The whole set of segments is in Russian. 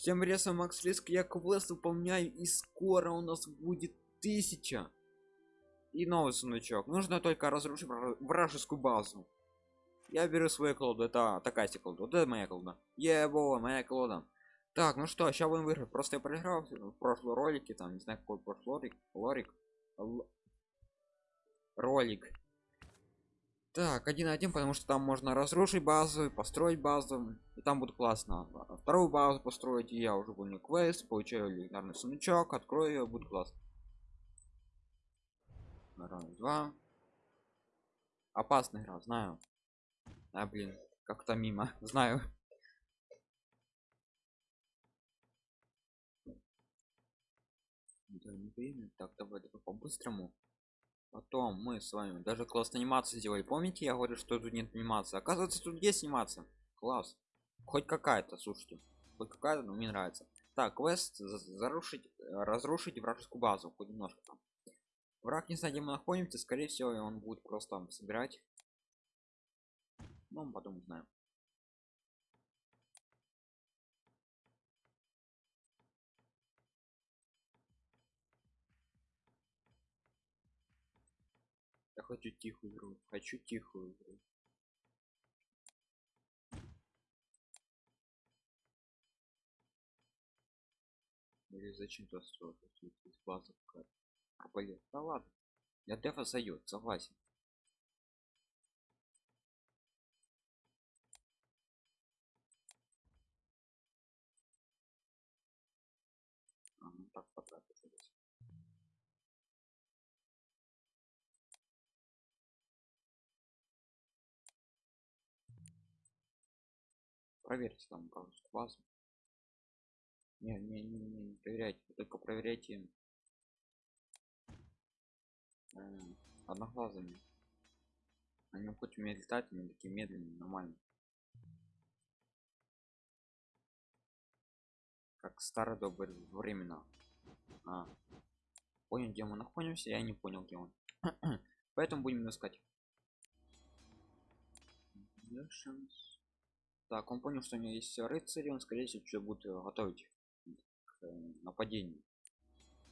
Всем ресом Макс Риск, я квест выполняю, и скоро у нас будет тысяча. И новый сундучок. Нужно только разрушить вражескую базу. Я беру свою колоду. Это такая себе колода. Вот это моя колода. Ебо, моя колода. Так, ну что, сейчас будем выиграть. Просто я проиграл в прошлом ролике, там, не знаю, какой прошлый ролик. Лорик. Л... Ролик. Так, один на один, потому что там можно разрушить базу, построить базу, и там будет классно. А вторую базу построить, и я уже буду квест, получаю легендарный сундучок, открою ее, будет классно. Раз, два. Опасная игра, знаю. А, блин, как-то мимо, знаю. Так, давай, давай по-быстрому. Потом мы с вами даже класс анимации сделали. Помните, я говорю, что тут нет анимации. Оказывается, тут есть анимация. Класс. Хоть какая-то, слушайте. Хоть какая-то, но мне нравится. Так, квест зарушить, разрушить вражескую базу. Хоть немножко там. Враг не знает, где мы находимся. Скорее всего, он будет просто там собирать. Ну, мы потом узнаем. Я хочу тихую игру. Хочу тихую игру. Или зачем-то строить из базы арбалет. Да ладно. Я дефа зайдет, согласен. Проверьте там, пожалуйста, базу. Не, не, не, не, не проверяйте, только проверяйте э, одноглазыми. Они хоть умеют летать, они такие медленные, нормально. Как старые добрые времена. А. Понял, где мы находимся, я не понял, где он. Поэтому будем искать. Так, он понял, что у него есть рыцари, он скорее всего что будет готовить к нападению.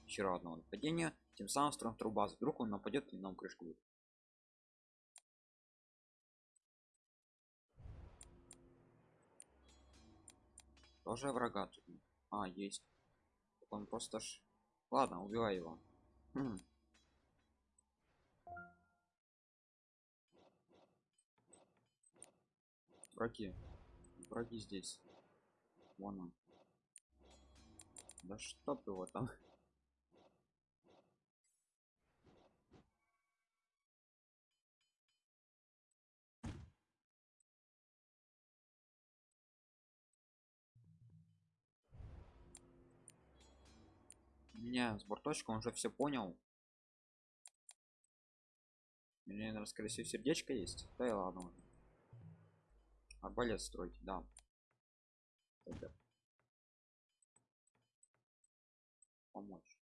Еще одного нападения тем самым строим вторую базу. Вдруг он нападет и нам крышку будет. Тоже врага тут а есть. Он просто ж ладно убивай его. Хм. враги враги здесь. Вон он. Да чтоб его там? Меня с борточком уже все понял. У меня наверное скорее всего сердечко есть. Да и ладно арбалет строить да. Тогда. помочь?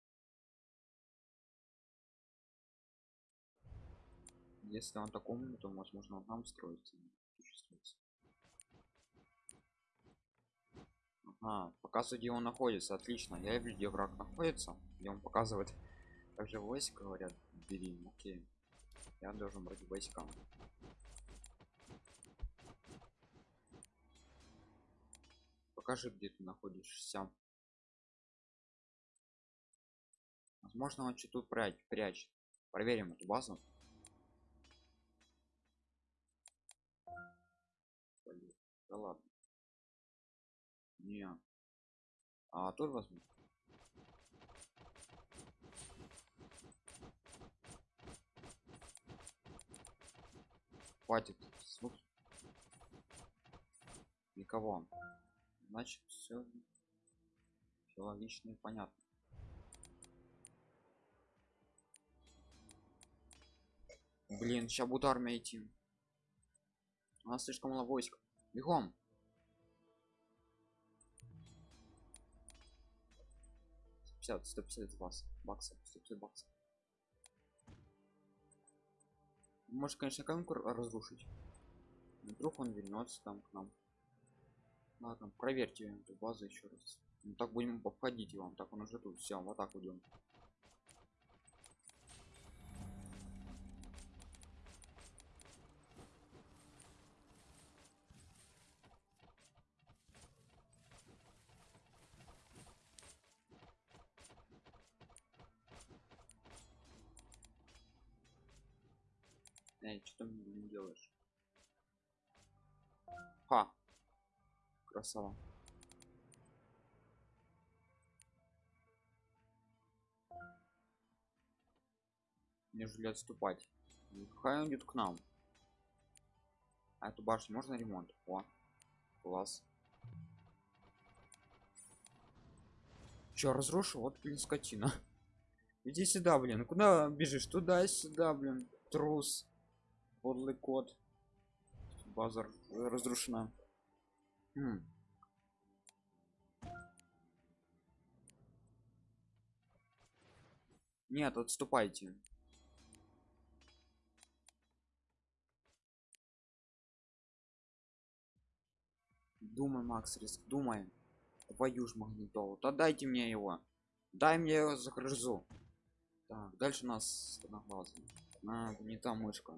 Если он такому то возможно он нам строится а, показывает где он находится отлично. Я вижу где враг находится где он показывает. Также войск говорят бери окей. Я должен брать войска покажи где ты находишься возможно он что-то прячь прячет проверим эту базу да ладно не. А тоже возьму. Хватит. Никого. Значит, все, все логично и понятно. Блин, сейчас будет армия идти. У нас слишком мало войск. Бегом. 150 150 вас баксов 150 баксов может конечно каменку разрушить вдруг он вернется там к нам Ладно, проверьте эту базу еще раз. Ну, так будем обходить его. Так он уже тут. Все, вот так идем. Эй, что ты мне делаешь? Ха. Красава. Нежели отступать. Хай он идет к нам. А эту башню можно ремонт? О, класс. Че, разрушу? Вот, блин, скотина. Иди сюда, блин. Куда бежишь? Туда, сюда, блин. Трус. Подлый кот. Базар разрушена. Хм. Нет, отступайте. Думай, Макс, риск, думай. Твою ж магнитолу. Да дайте мне его. Дай мне его загрызу. Так, дальше у нас одноглазый. А, не та мышка.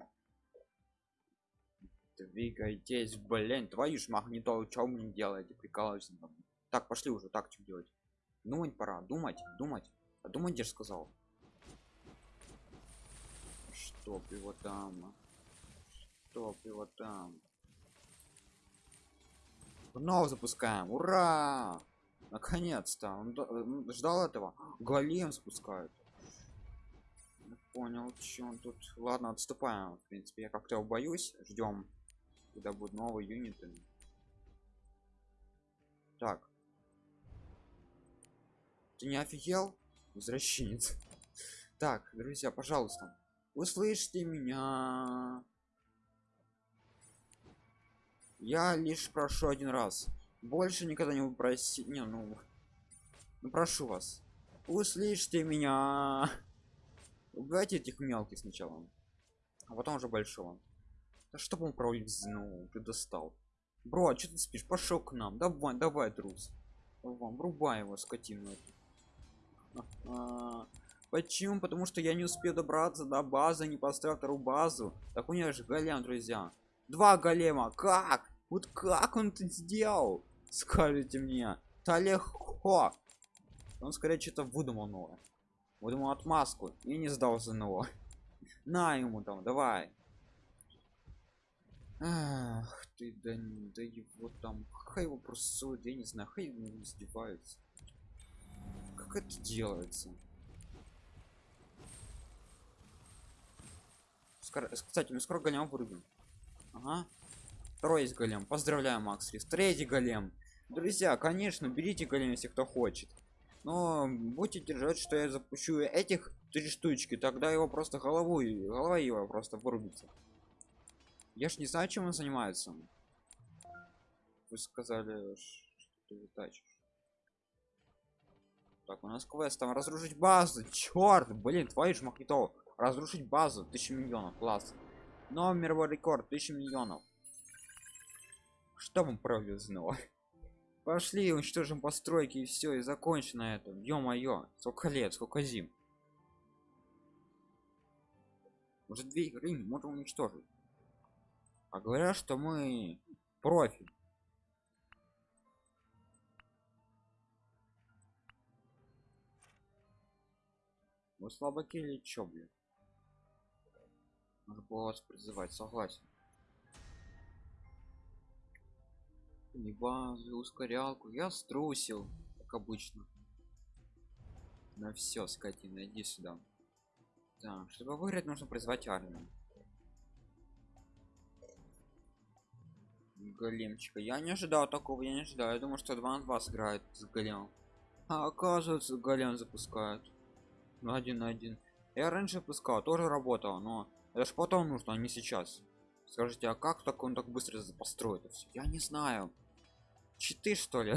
Двигайтесь, блин, твою ж магнитолу, что мне делаете? Прикалываюсь. Так, пошли уже, так что делать? Думать пора, думать, думать. А думать, где сказал? Чтоб его там. Чтоб его там. Вновь запускаем. Ура! Наконец-то. Он ждал этого. Голем спускают. Понял, что он тут. Ладно, отступаем. В принципе, я как-то боюсь. Ждем, когда будут новые юниты. Так. Ты не офигел? Возвращенец. Так, друзья, пожалуйста. Услышьте меня. Я лишь прошу один раз. Больше никогда не проси. Не, ну, ну прошу вас. Услышьте меня. Убивайте этих мелких сначала. А потом уже большого. Да что он пролизнул? Ты достал. Бро, а что ты спишь? Пошел к нам. Давай, давай, трус. Вам врубай его, скотину эту. А, почему? Потому что я не успел добраться до базы, не поставил вторую базу. Так у меня же голем, друзья. Два голема. Как? Вот как он это сделал? Скажите мне. Да легко. Он скорее что-то выдумал новое. Выдумал отмазку и не сдался нового. На ему там, давай. Ах ты, да, да его там, хай его просто, я не знаю, хай его издеваются. Как это делается? Скоро, кстати, мы скоро гоням вырубим. Ага, Второй есть голем. Поздравляю, Макс Рис. Третий голем. Друзья, конечно, берите голем, если кто хочет. Но будьте держать, что я запущу этих три штучки, тогда его просто головой, голова его просто вырубится. Я ж не знаю, чем он занимается. Вы сказали, что ты вытачишь. Так, у нас квест там разрушить базу. Черт, блин, твою ж махито. Разрушить базу, тысяча миллионов, класс. Номер рекорд, тысяча миллионов штабом провезного пошли уничтожим постройки и все и закончено это ё-моё сколько лет сколько зим может две игры можем уничтожить а говорят что мы профи. Вы слабаки или чё блин надо было вас призывать согласен. Не базу ускорялку. Я струсил как обычно. На все скотина иди сюда. Так чтобы выиграть нужно призвать армию големчика. Я не ожидал такого я не ожидал. Я думаю что 2 на 2 сыграет с големом. А оказывается голем запускают на один на один. Я раньше пускал тоже работал но это ж потом нужно а не сейчас. Скажите а как так он так быстро построит все я не знаю. Читы что ли?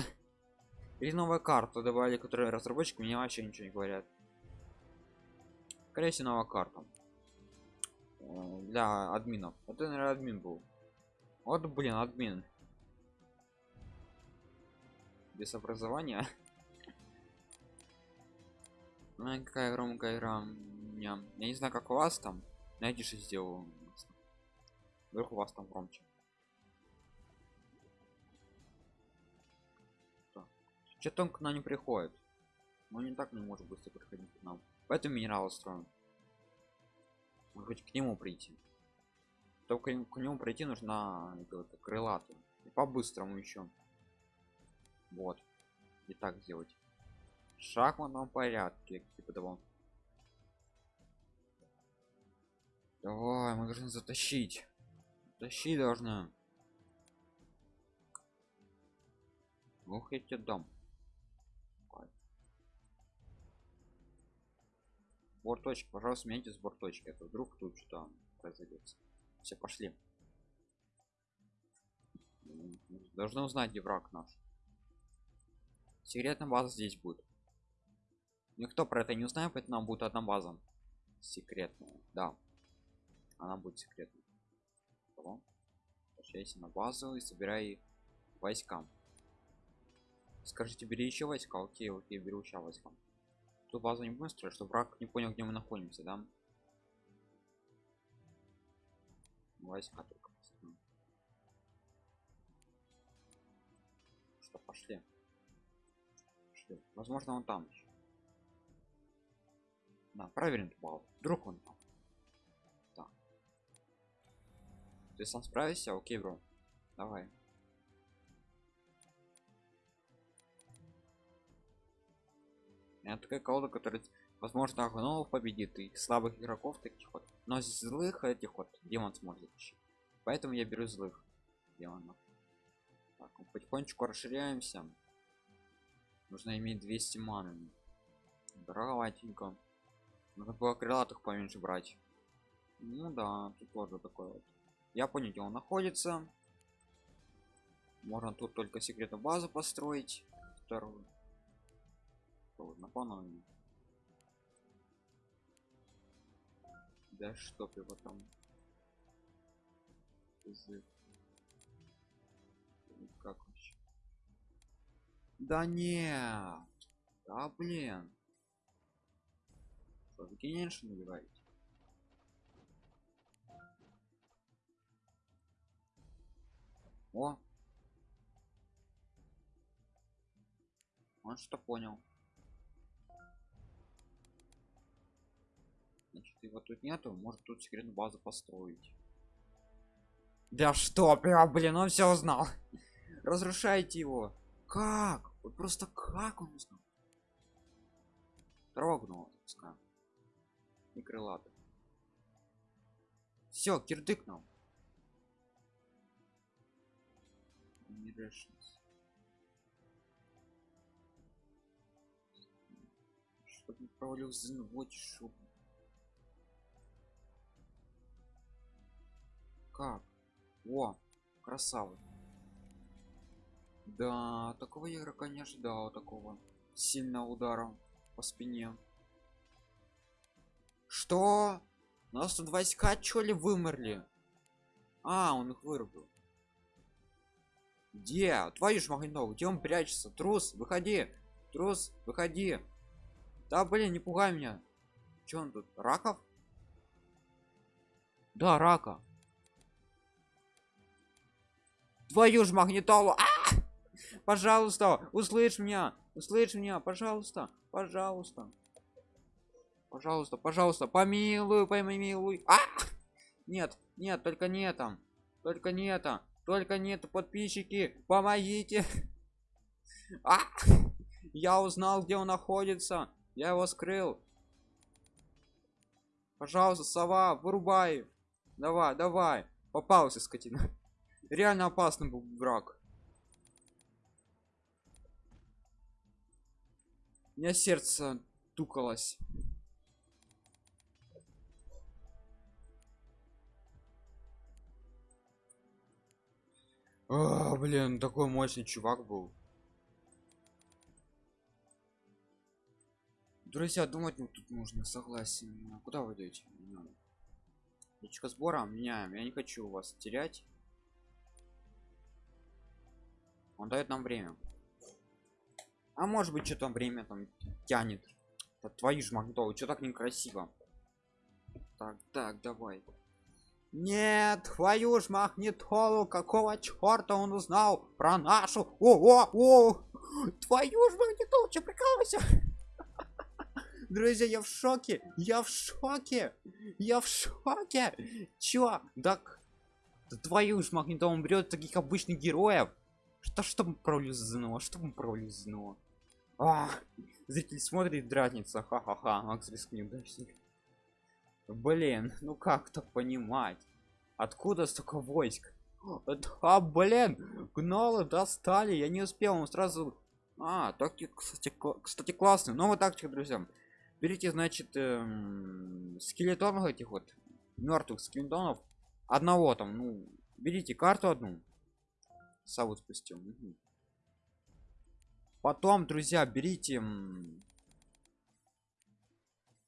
Или новая карта добавили которые разработчики мне вообще ничего не говорят. Скорее всего новая карта. Э, для админов. Это наверное админ был вот блин админ. Без образования. Ой, какая громкая игра я не знаю как у вас там найди что сделал вдруг у вас там громче. Что-то он к нам не приходит. Он не так не может быстро приходить к нам. Поэтому минерал строим. Хоть к нему прийти только к нему пройти нужно крылатую и по-быстрому еще вот. И так сделать в шахматном порядке типа того. Давай мы должны затащить. Тащи должна ох я тебе дам Борточек, пожалуйста смените с борточки это вдруг тут что произойдет все пошли. Должны узнать где враг наш. Секретная база здесь будет. Никто про это не узнает поэтому нам будет одна база. Секретная да. Она будет секретной. Возвращайся на базу и собирай войска. Скажите бери еще войска. Окей окей беру сейчас войска. Ту базу не будем строить чтобы враг не понял где мы находимся да войска только что пошли? Пошли. Возможно он там еще да проверим бал вдруг он там. Да. ты сам справишься? Окей бро. Давай это такая колода которая возможно гномов победит и слабых игроков таких вот. Но злых этих вот демон сможет защитить. Поэтому я беру злых демонов. Так, потихонечку расширяемся. Нужно иметь 200 маны. Браватенько надо было крылатых поменьше брать. Ну да тут тоже такое вот. Я понял где он находится. Можно тут только секретную базу построить. Вторую напомню да чтоб его там как вообще да нет да блин! Что вы генерши набиваете? О! Он что понял его тут нету может тут секретную базу построить. Да что прям блин он все узнал. Разрушайте его. Как? Вот просто как он узнал? Трогнул пускай и крылатый. Все кирдык нам. Чтобы провалился вот шубу как? О красавы да такого игрока не ожидал такого сильного удара по спине. Что? У нас тут войска что ли вымерли? А он их вырубил. Где? Твою ж магнитову где он прячется? Трус выходи! Трус выходи! Да блин не пугай меня. Че он тут раков? Да рака твою ж магнитолу а! пожалуйста услышь меня услышь меня пожалуйста пожалуйста. Пожалуйста пожалуйста помилуй помилуй. А! нет нет только не там только не это только нет подписчики помогите. А! я узнал где он находится я его скрыл. Пожалуйста сова вырубай. Давай давай попался скотина реально опасный был враг. У меня сердце тукалось. А, блин такой мощный чувак был. Друзья думать ну, тут нужно согласен. Куда вы идете? Точка сбора меняем. Я не хочу вас терять он дает нам время. А может быть что там время там тянет. Да твою ж магнитолу что так некрасиво? Так так давай. Нет твою ж магнитолу какого черта он узнал про нашу? О о о! Твою ж магнитолу что прикалывайся друзья я в шоке я в шоке я в шоке. Чё? Так да твою ж магнитолу он берет таких обычных героев что чтобы пролезно чтобы пролезно а, зритель смотрит дразнится. Ха-ха-ха макс риск неудачник блин ну как то понимать? Откуда столько войск? А блин гнолы достали я не успел он сразу а тактик кстати, кстати классный новая тактика друзья берите значит эм, скелетонов этих вот мертвых скелетонов одного там ну берите карту одну саву спустил угу. потом друзья берите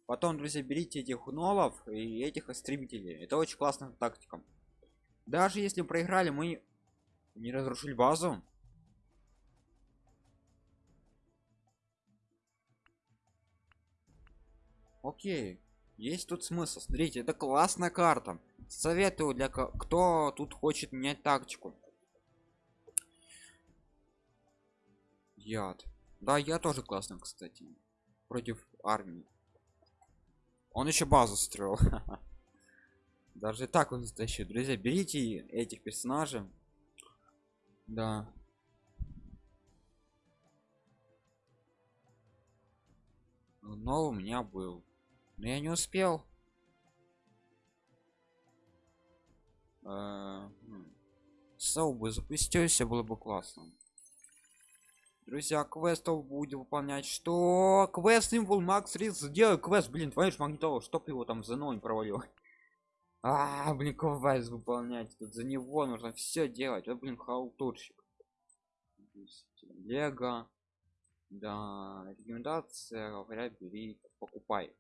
потом друзья берите этих нолов и этих истребителей. Это очень классная тактика. Даже если проиграли мы не разрушили базу. Окей есть тут смысл. Смотрите это классная карта. Советую для кто тут хочет менять тактику яд. Да я тоже классно кстати против армии. Он еще базу строил. Даже так он затащил друзья берите этих персонажей. Да. Но у меня был. Но я не успел. Э, Сау бы запустился было бы классно друзья квестов будем выполнять. Что? Квест символ макс рис сделай квест блин твою ж магнитолу чтоб его там за ноль провалил. А блин квест выполнять тут за него нужно все делать. Вот блин халтурщик. Лего. Да рекомендация говорят бери покупай.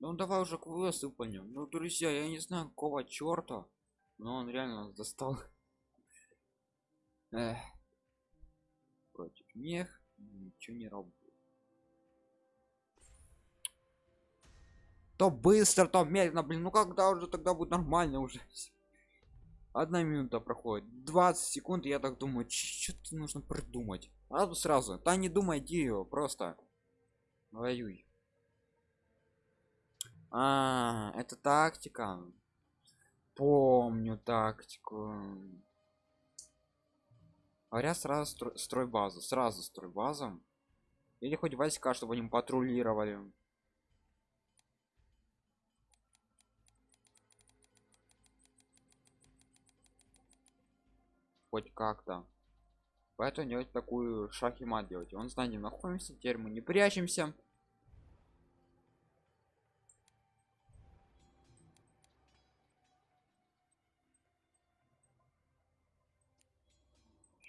Ну давай уже квест выполним. Ну друзья я не знаю какого черта но он реально достал Эх. против них ничего не работает. То быстро то медленно блин ну когда уже тогда будет нормально уже? Одна минута проходит 20 секунд я так думаю что-то нужно придумать? А сразу. Да не думай ее просто. Воюй. А это тактика. Помню тактику говоря сразу строй, строй базу сразу строй базу. Или хоть войска чтобы они патрулировали. Хоть как-то. Поэтому делать такую шах и мат делать. Он знает где находимся теперь мы не прячемся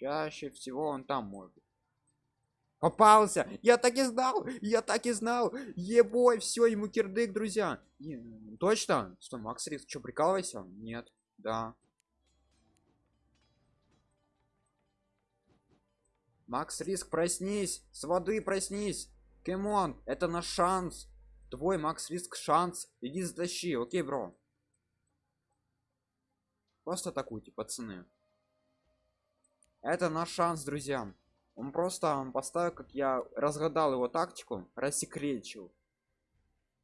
чаще всего он там может. Попался я так и знал! Я так и знал! Ебой все ему кирдык друзья! Не, точно! Что макс риск что прикалывайся? Нет да. Макс риск проснись! С воды проснись! Кемон это наш шанс! Твой макс риск шанс! Иди затащи окей бро? Просто атакуйте пацаны это наш шанс друзья. Он просто поставил как я разгадал его тактику рассекречил.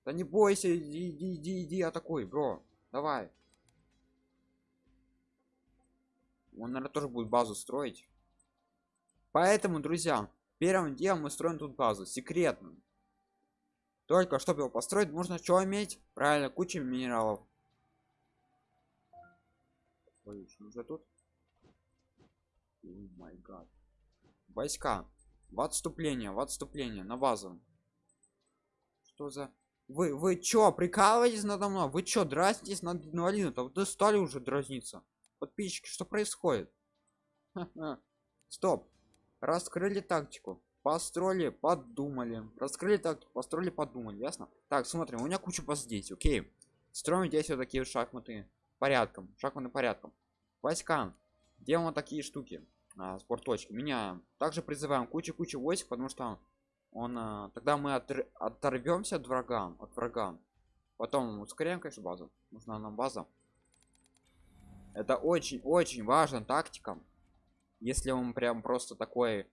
Да не бойся иди иди иди, иди атакуй бро. Давай. Он наверное тоже будет базу строить. Поэтому друзья первым делом мы строим тут базу секретно только чтобы его построить нужно что иметь? Правильно куча минералов. Ой, уже тут май гад. Войска. В отступление в отступление на базу. Что за вы вы чё прикалываетесь надо мной? Вы чё дразнитесь над инвалидом? Там вы стали уже дразниться. Подписчики что происходит? Стоп. Раскрыли тактику. Построили подумали. Раскрыли тактику построили подумали. Ясно? Так смотрим. У меня куча баз здесь окей. Строим здесь вот такие шахматы. Порядком. Шахматы порядком. Войска делаем вот такие штуки а, спортточки меняем также призываем кучу-кучу войск потому что он а, тогда мы отр оторвемся от врага от врага. Потом ускоряем конечно базу. Нужна нам база. Это очень очень важно тактика. Если он прям просто такой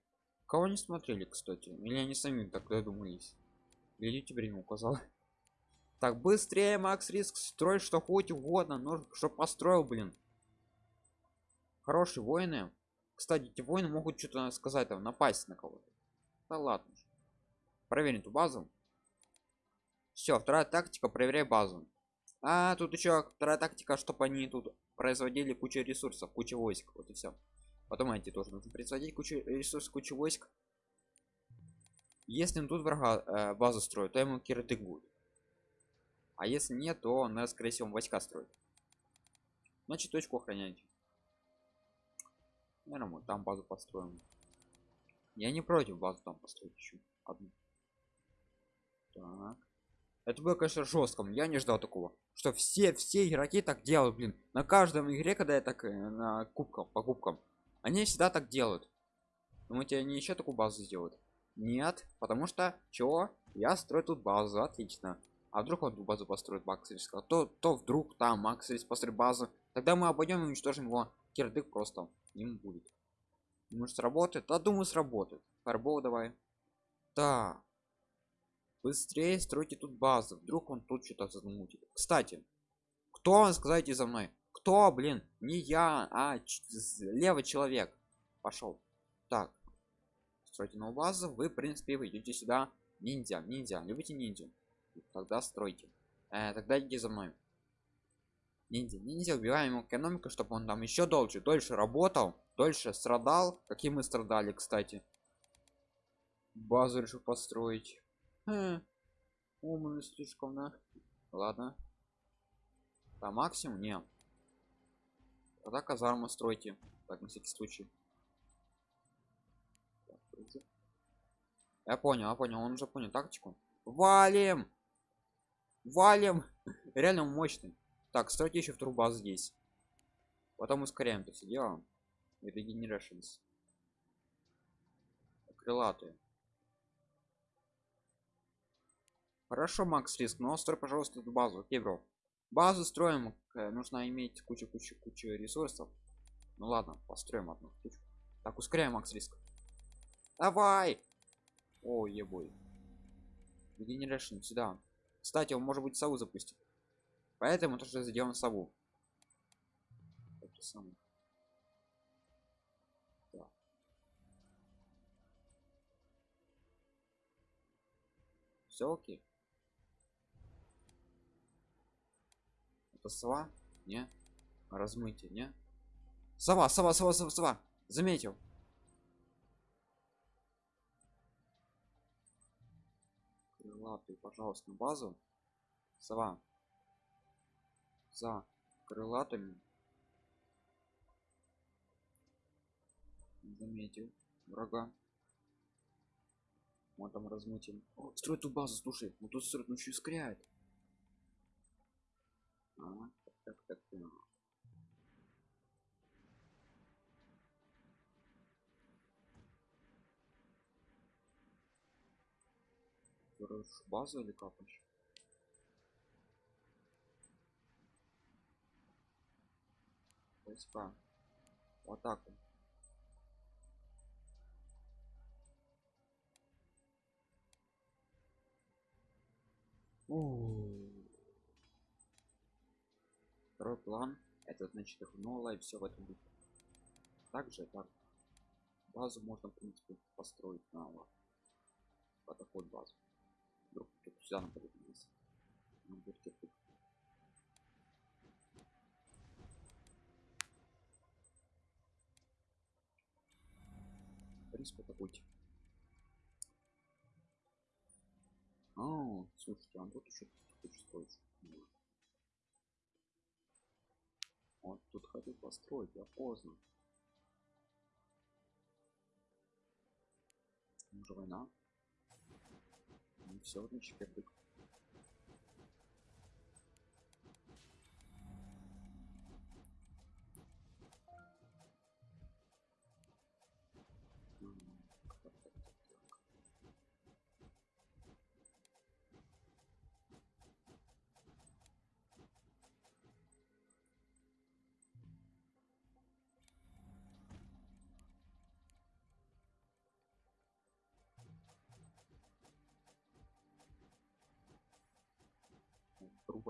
кого не смотрели кстати? Или они сами так додумались? Тебе время указал? Так быстрее макс риск строй что хоть угодно но что построил блин хорошие воины. Кстати эти воины могут что-то сказать там напасть на кого-то. Да ладно проверим эту базу. Все вторая тактика проверяй базу. А тут еще вторая тактика чтобы они тут производили кучу ресурсов кучу войск вот и все потом эти тоже нужно производить кучу ресурсов кучу войск. Если тут врага э, базу строят то ему киртык будет а если нет то он скорее всего войска строит. Значит точку охранять наверное мы там базу построим. Я не против базу там построить еще одну. Так. Это было конечно жестком я не ждал такого что все все игроки так делают блин. На каждом игре когда я так э, на кубкам по кубкам они всегда так делают. Думаете они еще такую базу сделают? Нет потому что чего? Я строю тут базу отлично. А вдруг он базу построит максилис то то вдруг там максилис построит базу тогда мы обойдем и уничтожим его кирдык просто им будет. Может сработает? Да думаю сработает. Фарбол давай. Да. Быстрее стройте тут базу. Вдруг он тут что-то замутит. Кстати кто вам сказайте за мной? Кто блин? Не я а левый человек. Пошел. Так. Стройте новую базу. Вы в принципе вы идете сюда. Ниндзя ниндзя. Любите ниндзя тогда стройте. Э, тогда идите за мной ниндзя ниндзя убиваем ему экономику чтобы он там еще дольше дольше работал дольше страдал. Как и мы страдали кстати. Базу решил построить. Хм. умный слишком на ладно. По максимум? Не. Тогда казарму стройте. Так на всякий случай. Я понял я понял. Он уже понял тактику. Валим! Валим! Реально мощный так стройте еще вторую базу здесь. Потом ускоряем это все дело. Regenerations. Крылатые. Хорошо макс риск но строй пожалуйста эту базу. Окей бро. Базу строим э, нужно иметь кучу кучу кучу ресурсов. Ну ладно построим одну штучку. Так ускоряем макс риск. Давай! О ебой. Regeneration сюда кстати он может быть сову запустить поэтому тоже сделаем сову. Все окей? Это сова? Не. Размытие не. Сова сова сова сова, сова. заметил. Крылатый пожалуйста на базу. Сова за крылатыми. Заметил врага. Мы там размутим строит ту базу слушай. Ну тут строит ну еще ускоряет а, так, так, так. базу или капаешь войска в атаку Второй план это значит их новое и все в этом духе. Также так базу можно в принципе построить на вот такую базу. Вдруг тут сюда нападет вниз. Риск атакуйте. А, слушайте, а тут еще хочет строить. Вот тут хотел построить, я поздно. Уже война. Ну, все, значит, кирпик.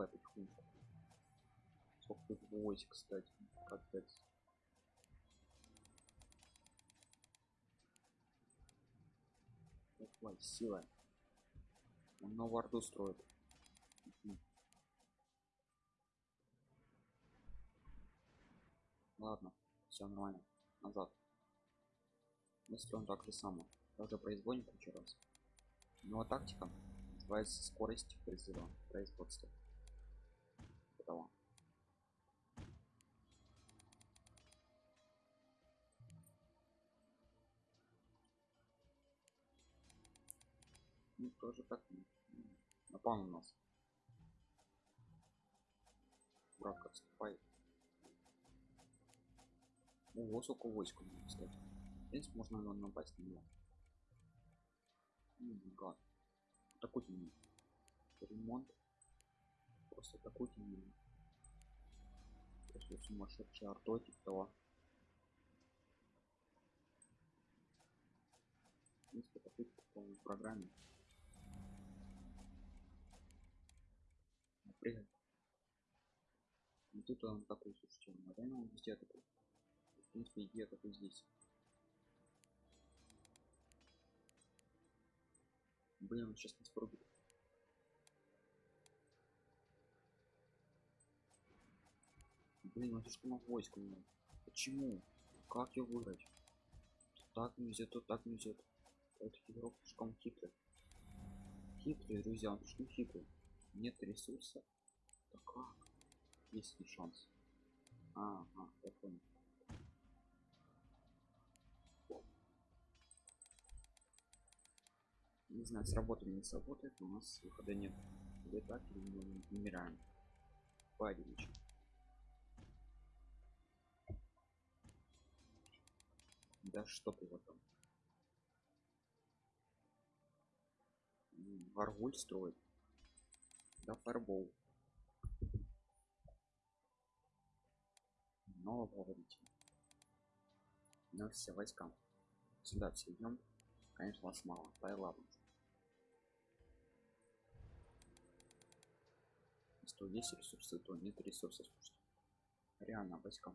Наступай потихоньку сколько тут войск кстати капец. Давай, сила. Он новую орду строит. Ладно все нормально. Назад. Мы строим так же само тоже производим кучу раз. Но тактика? Называется скорость призыва производства Готово. ну тоже так напал на нас враг отступает Ого, сколько войск у него, кстати. В принципе, можно его напасть на него. Гад. Атакуйте меня. Ремонт. Просто атакуйте меня. Просто сумасшедший артой типа того. В принципе, атакуйте по полной программе. Прыгай. И тут он такой, слушайте, наверное, он везде такой. В принципе, иди атакуй здесь. Блин, он сейчас нас пробует. Блин, он слишком войск у него. Почему? Как его выиграть? Тут так нельзя, тут так нельзя. Этот игрок слишком хитрый. Хитрый, друзья, он слишком хитрый. Нет ресурса. Так как? Есть ли шанс? А, а, я понял. Не знаю, сработает или не сработает, но у нас выхода нет. Или так, или мы умираем. Парень. Да что ты вот там? М, Варвуль строит. Да фарбол. Но говорите. Но все войска. Сюда все идем. Конечно, вас мало. Да и ладно. 110 ресурсов, то нет ресурсов. Реально, войска.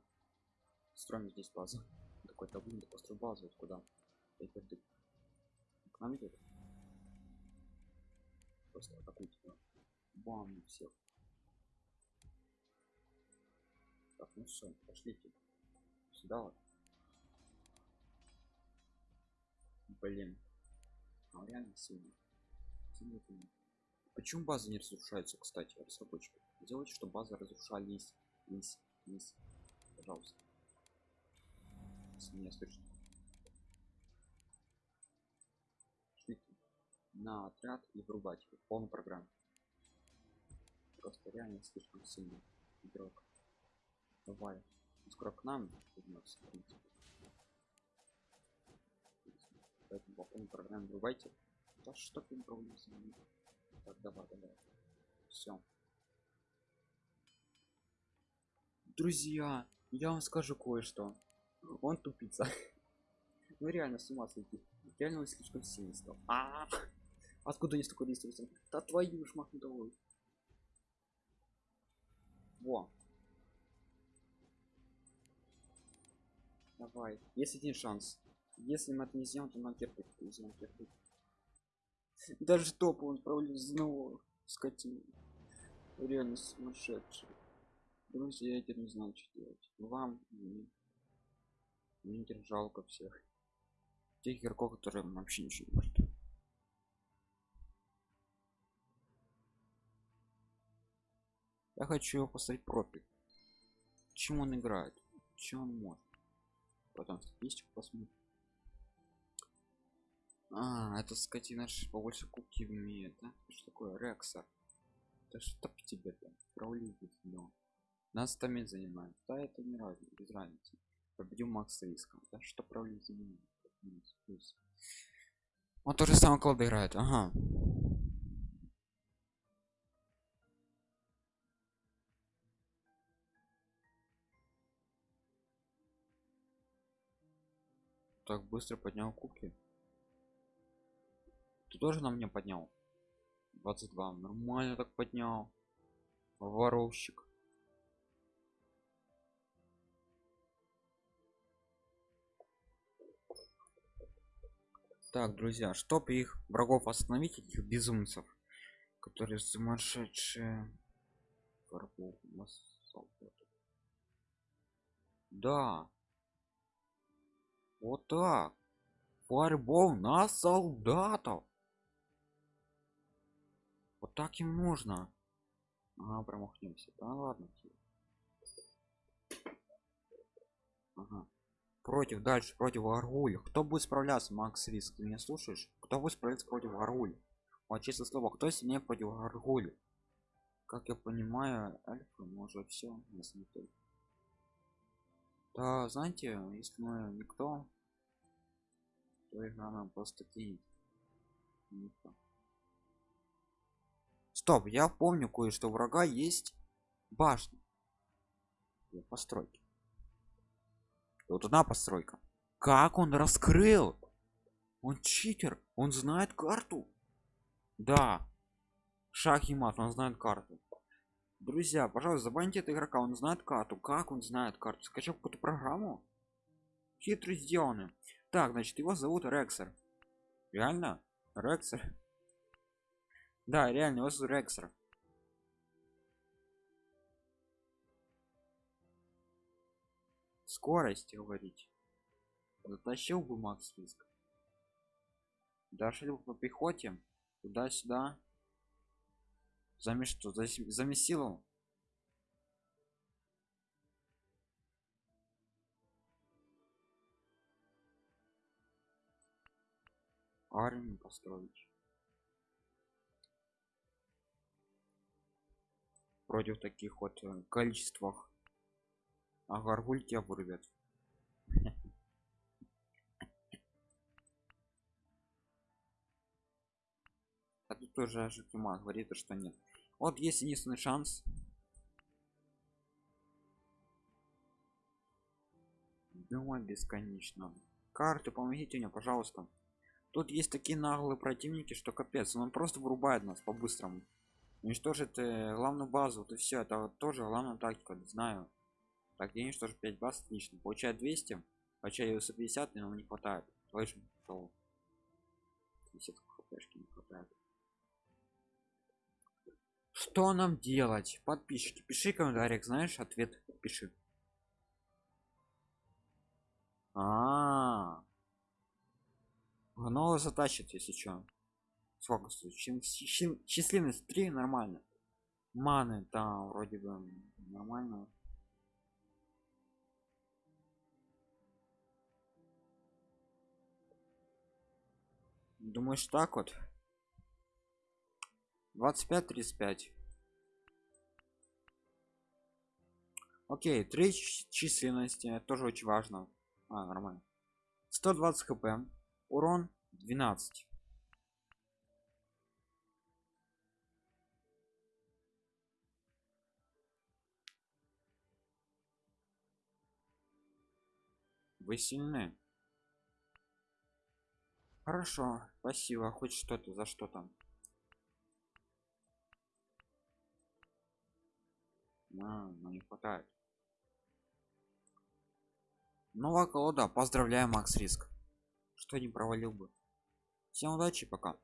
Строим здесь базу. Такой таблин, да построй базу, вот куда? Каждый к нам идет. Просто атакуйте. да. Бам, всех. Так, ну все, пошлите. Сюда вот. Блин. А реально. Сильно сильно. Почему базы не разрушаются, кстати, разработчики? Делайте, чтобы базы разрушались. Лись, лись. Пожалуйста. Если меня слышно. На отряд и врубать его полную программу. Просто реально слишком сильный игрок. Давай. Он Скоро к нам вернется, в принципе. Поэтому по полной программе врубайте. Да что ты ними? Так, давай, давай. Все. Друзья, я вам скажу кое-что. Он тупица. Ну реально с ума сойти. Реально он слишком сильный стал. А, Откуда есть такой ресурс? Да твою ж махнутовую. Во. Давай. Есть один шанс. Если мы это не сделаем, то нам кирпич. Сделаем кирпич. Даже топ он отправили снова скотину. Реально сумасшедший. Друзья, я теперь не знаю, что делать. Вам теперь жалко всех. Тех игроков, которые вообще ничего не может. Я хочу его поставить профиль. Чем он играет? Чем он может? Потом статистику посмотрим. А, это скотина побольше кубки имеет, да? Что такое? Рекса. Да что тебе там? Правли но. Нас там занимает. Да, это не разница, без разницы. Победим Макс Риска. Да что плюс. Он тоже самое клуб играет, ага. Так быстро поднял кубки. Ты тоже на мне поднял? 22. Нормально так поднял. воровщик так друзья чтоб их врагов остановить этих безумцев которые сумасшедшие. Да. Вот так. Фарбол на солдатов. Вот так им нужно ага, промахнемся. Да ладно ага. Против дальше против аргуля кто будет справляться макс риск ты меня слушаешь? Кто будет справляться против аргуля вот честное слово кто сильнее против аргуля как я понимаю альфа может все если не только да знаете если мы никто то игра нам просто кинет. Никто. Стоп я помню кое-что. Врага есть башня постройки вот одна постройка. Как он раскрыл? Он читер он знает карту. Да. Шах и мат он знает карту. Друзья пожалуйста забаньте этого игрока он знает карту. Как он знает карту? Скачал какую-то программу? Хитро сделаны так значит его зовут рексер. Реально? Рексер? Да реально его зовут рексер скорость говорить. Затащил бы макс риск дошли по пехоте туда-сюда. Замес что замесил армию построить. Против таких вот э, количествах а гаргуль тебя вырвет а тут тоже житума говорит что нет. Вот есть единственный шанс. Думать бесконечно. Карты помогите мне пожалуйста. Тут есть такие наглые противники что капец он просто вырубает нас по-быстрому. Уничтожит э, главную базу вот и все это тоже главная тактика знаю так я уничтожу 5 баз отлично получает 200 хотя ее 150 но не хватает. Слышим что 50 хпшки не хватает. Что нам делать? Подписчики пиши комментариях знаешь ответ пиши. А, -а, -а. гнова затащит если что сколько стоит? Численность 3 нормально. Маны там вроде бы нормально думаешь так вот? 25 35 окей три численности тоже очень важно. А, нормально. 120 хп урон 12 вы сильны хорошо спасибо. Хоть что-то за что там? А, ну не хватает. Новая колода. Поздравляю макс риск. Что не провалил бы. Всем удачи пока